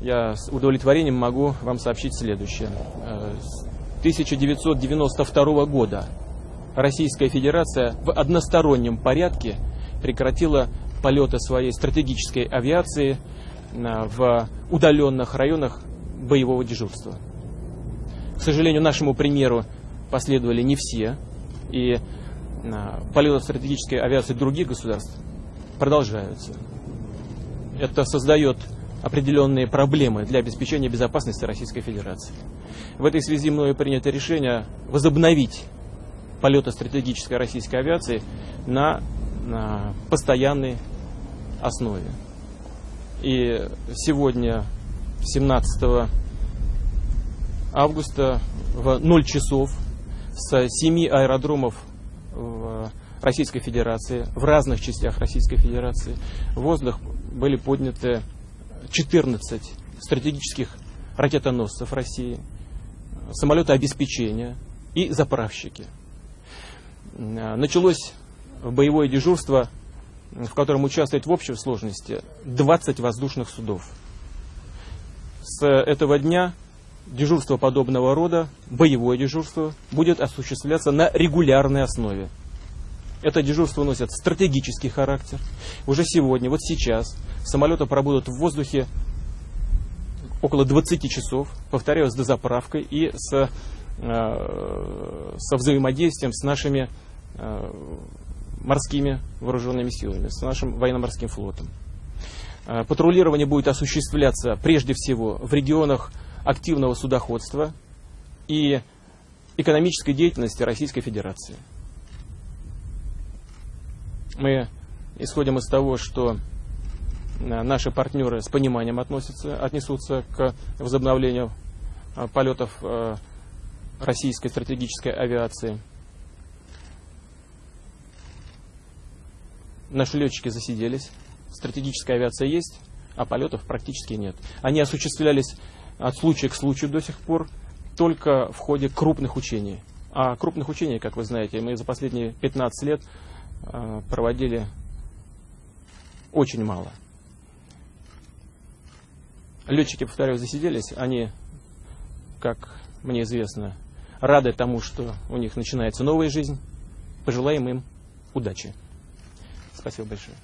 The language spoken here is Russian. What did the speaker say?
я с удовлетворением могу вам сообщить следующее. Э, С 1992 года Российская Федерация в одностороннем порядке прекратила полеты своей стратегической авиации на- в удаленных районах боевого дежурства. К сожалению, нашему примеру последовали не все, и а, полеты стратегической авиации других государств продолжаются. Это создает определенные проблемы для обеспечения безопасности Российской Федерации. В этой связи мною принято решение возобновить полеты стратегической российской авиации на, на постоянной основе. И сегодня, 17 августа, в 0 часов с 7 аэродромов в Российской Федерации, в разных частях Российской Федерации, в воздух были подняты 14 стратегических ракетоносцев России, самолеты обеспечения и заправщики. Э, Началось боевое дежурство, в котором участвует в общей сложности 20 воздушных судов. С этого дня дежурство подобного рода, боевое дежурство, будет осуществляться на регулярной основе. Это дежурство носит стратегический характер. Уже сегодня, вот сейчас, самолеты пробудут в воздухе около 20 часов, повторяю, с дозаправкой и с, э, со взаимодействием с нашими э, морскими вооруженными силами, с нашим военно-морским флотом. Э, Патрулирование будет осуществляться прежде всего в регионах активного судоходства и экономической деятельности Российской Федерации. Мы исходим из того, что наши партнеры с пониманием относятся, отнесутся к возобновлению э, полетов э, российской стратегической авиации. Наши летчики засиделись, стратегическая авиация есть, а полетов практически нет. Они осуществлялись от случая к случаю до сих пор только в ходе крупных учений. А крупных учений, как вы знаете, мы за последние 15 лет э, проводили очень мало. Летчики, повторяю, засиделись, они, как мне известно, рады тому, что у них начинается новая жизнь. Пожелаем им удачи. Спасибо большое.